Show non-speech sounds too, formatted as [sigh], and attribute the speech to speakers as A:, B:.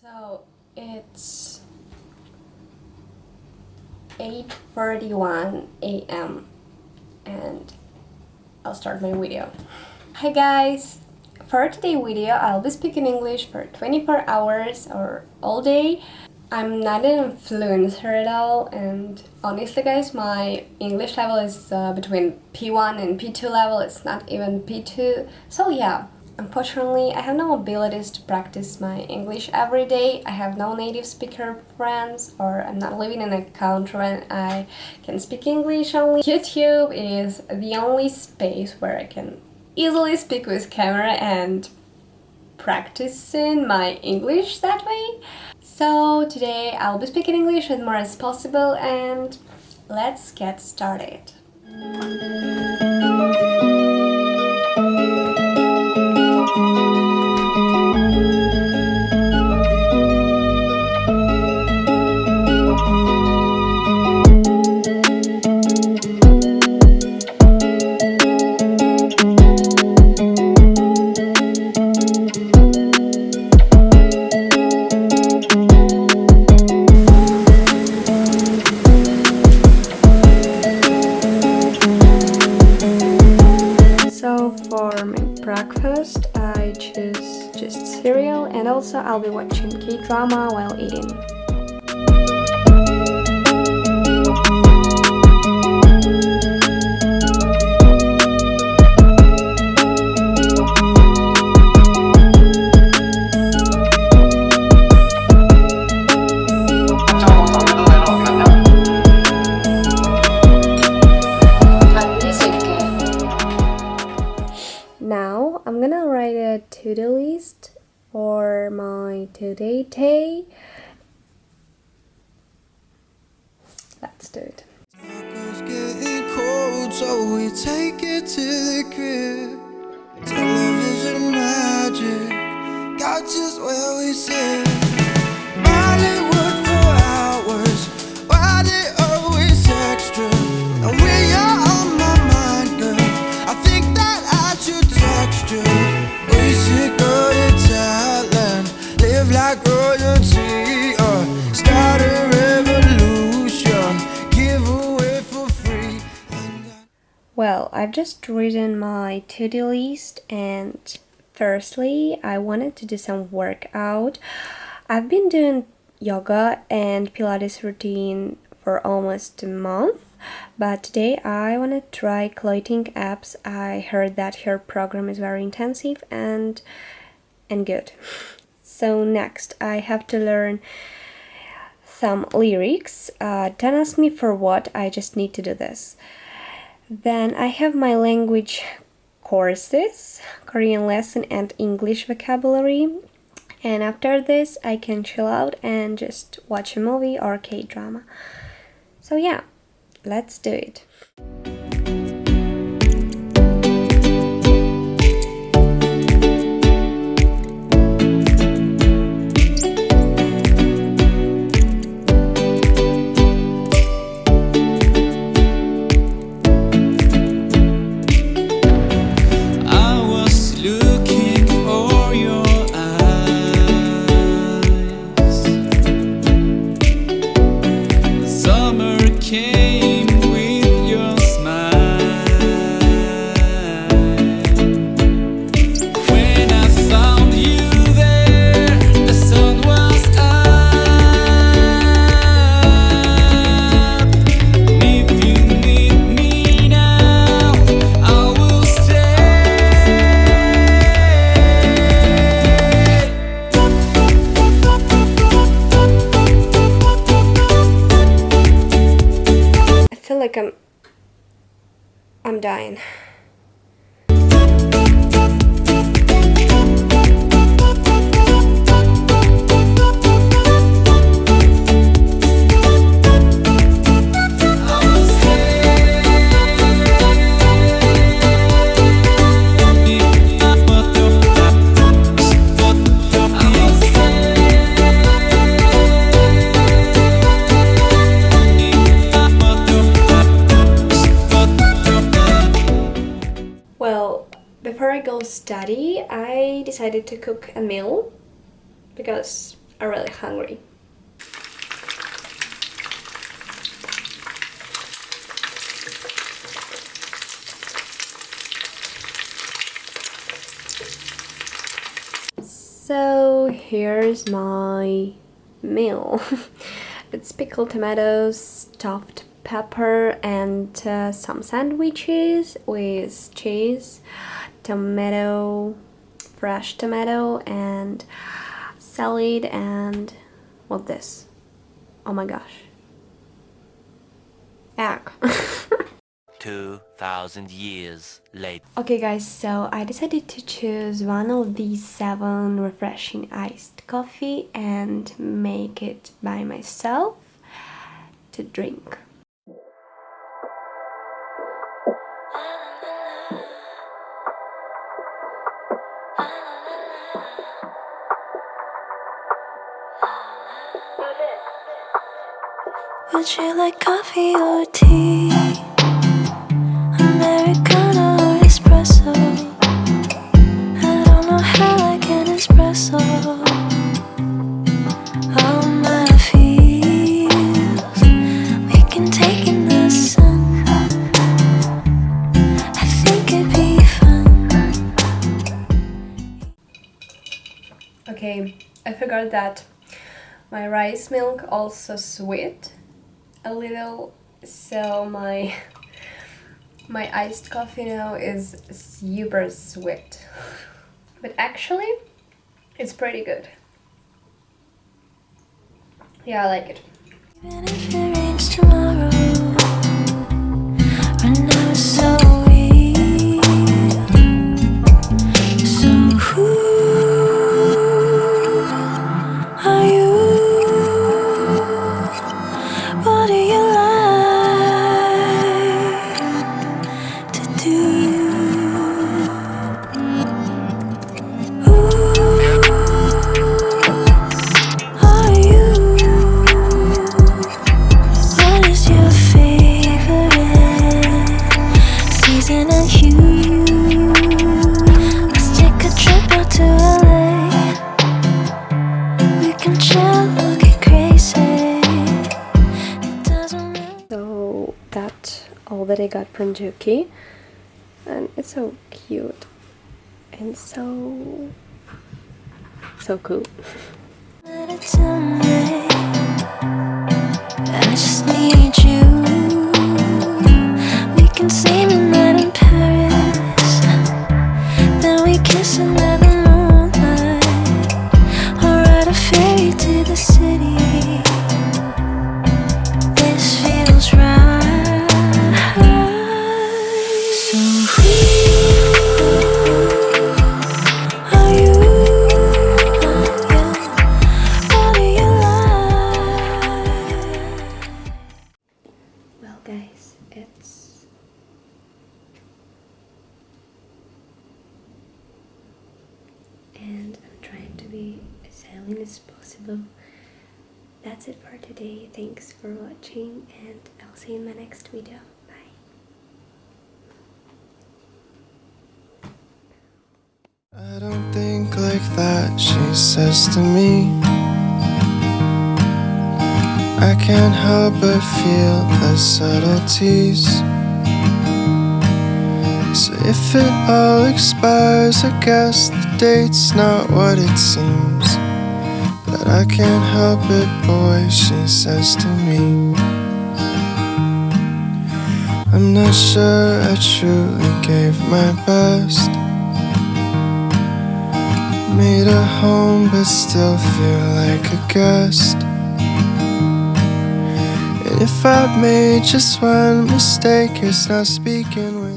A: So it's 8.31 a.m. and I'll start my video. Hi guys! For today's video I'll be speaking English for 24 hours or all day. I'm not an influencer at all and honestly guys my English level is uh, between B1 and B2 level, it's not even B2 so yeah Unfortunately, I have no abilities to practice my English every day. I have no native speaker friends or I'm not living in a country and I can speak English only. YouTube is the only space where I can easily speak with camera and practicing my English that way. So today I'll be speaking English as more as possible and let's get started. Breakfast I choose just cereal and also I'll be watching K-drama while eating. To-do list for my today day. Let's do it. Cold, so we take it to the crib. Television magic got just where we sit. I've just written my to-do list and firstly, I wanted to do some workout. I've been doing yoga and Pilates routine for almost a month, but today I want to try clothing apps. I heard that her program is very intensive and and good. So next, I have to learn some lyrics. Uh, don't ask me for what, I just need to do this. Then I have my language courses, Korean lesson and English vocabulary. And after this, I can chill out and just watch a movie or K-drama. So yeah, let's do it. Like I'm I'm dying. Study, I decided to cook a meal because I'm really hungry. So here's my meal. [laughs] it's pickled tomatoes, stuffed pepper and uh, some sandwiches with cheese, tomato, fresh tomato and salad and what this? Oh my gosh. Egg. [laughs]
B: 2000 years later.
A: Okay guys, so I decided to choose one of these seven refreshing iced coffee and make it by myself to drink.
C: Would you like coffee or tea? Americano or espresso? I don't know how I can espresso. All my feels We can take in the sun. I think it'd be fun.
A: Okay, I forgot that. My rice milk also sweet a little so my my iced coffee now is super sweet. But actually it's pretty good. Yeah I like it that I got from Juki. And it's so cute. And so so cool possible. That's it for today. Thanks for watching, and I'll see you in my next video. Bye.
D: I don't think like that, she says to me. I can't help but feel the subtleties. So if it all expires, I guess the date's not what it seems. I can't help it, boy, she says to me. I'm not sure I truly gave my best. Made a home, but still feel like a guest. And if I've made just one mistake, it's not speaking.